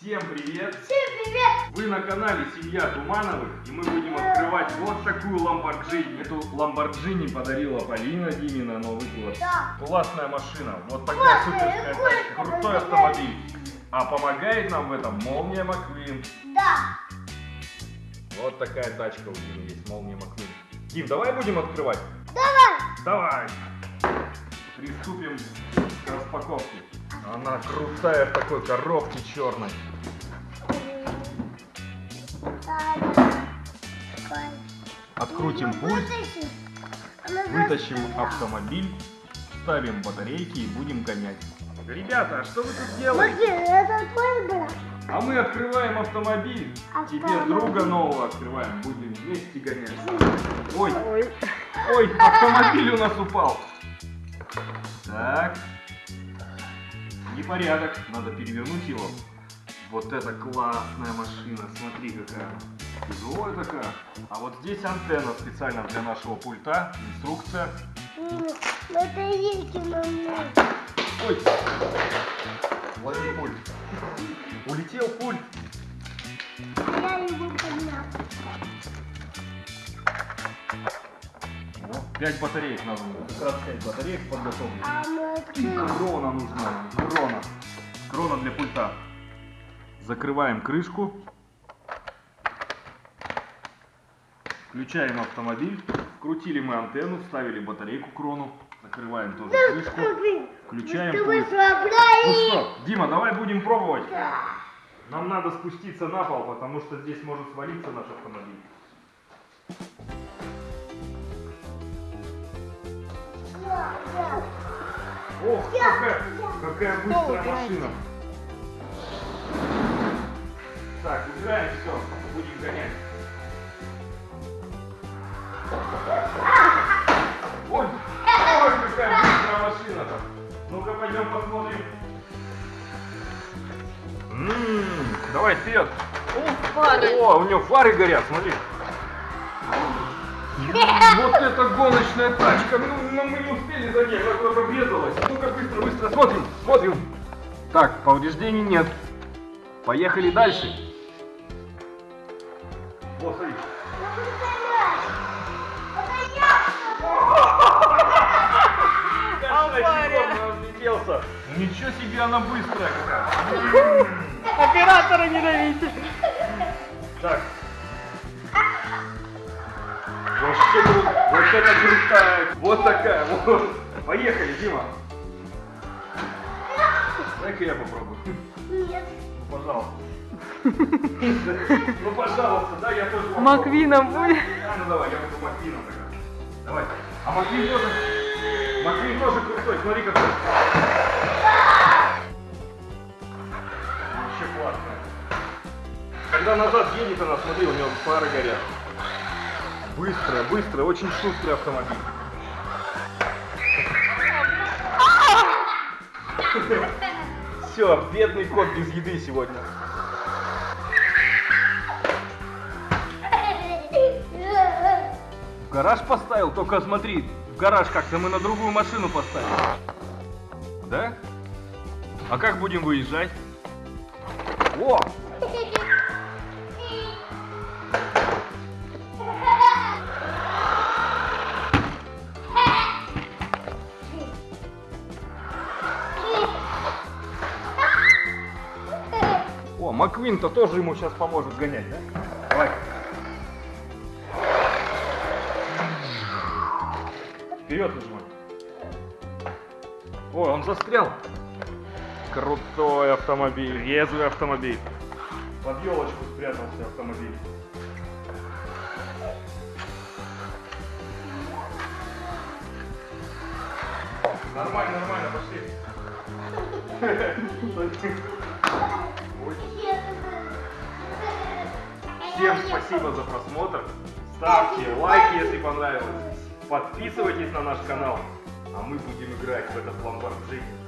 Всем привет! Всем привет! Вы на канале Семья Тумановых, и мы будем открывать вот такую Ламборджини. Эту Ламборджини подарила Полина Диме на Новый год. Да. Классная машина, вот такая суперская тачка, крутой автомобиль. А помогает нам в этом Молния Маквин. Да. Вот такая тачка у Димы есть, Молния Маквин. Дим, давай будем открывать? Давай. Давай! Приступим к распаковке. Она крутая в такой коробке черной. Открутим пульт, вытащим автомобиль, ставим батарейки и будем гонять. Ребята, а что вы тут делаете? А мы открываем автомобиль. Теперь Автомобиль. друга нового открываем. Будем вместе гонять. Ой, ой, автомобиль у нас упал. Так. Непорядок. Надо перевернуть его. Вот это классная машина. Смотри, какая. Тяжелая такая. А вот здесь антенна специально для нашего пульта. Инструкция. Батарейки мамы. Ой. Лови пульт. Улетел пульт. Я его поднял. Вот, Пять батареек надо. Как раз пять батареек подготовлены. А И крона нужна. Крона. Крона для пульта. Закрываем крышку. Включаем автомобиль. Вкрутили мы антенну, вставили батарейку крону. Закрываем тоже крышку. Включаем Ты пульт. Ну что, Дима, давай будем пробовать. Нам надо спуститься на пол, потому что здесь может свалиться наш автомобиль. Ох, какая, какая быстрая машина. Так, убираем все, будем гонять. Ой, ой, какая быстрая машина-то. Ну-ка, пойдем посмотрим. М, Давай вперед. О, у него фары горят, смотри. Вот это гоночная тачка. Ну, ну, мы не успели за ней, она куда-то врезалась. Ну-ка, быстро, быстро, смотрим, смотрим. Так, повреждений нет. Поехали дальше. Вот, смотри. Авария. Влетелся. Ничего себе, она быстрая какая. Оператора ненавидит. Так. Вот это крутая. Вот такая. Вот. Поехали, Дима. Дай-ка я попробую. Нет. Ну, пожалуйста. Ну, пожалуйста, да, я тоже попробую. Маквином будет. А, ну давай, я буду Маквином тогда. Давай. А Маквин тоже... Маквин тоже крутой, смотри какой. Вообще классно. Когда назад едет она, смотри, у него фары горят. Быстро, быстро, очень шустрый автомобиль. Все, бедный кот без еды сегодня. В гараж поставил, только смотри, в гараж как-то мы на другую машину поставили. Да? А как будем выезжать? О! О, Маквин-то тоже ему сейчас поможет гонять, да? Давай. Вперед нажимай. Ой, он застрял. Крутой автомобиль, резвый автомобиль. Под елочку спрятался автомобиль. Нормально, нормально, пошли. Всем спасибо за просмотр. Ставьте лайки, если понравилось. Подписывайтесь на наш канал. А мы будем играть в этот Ламборджини.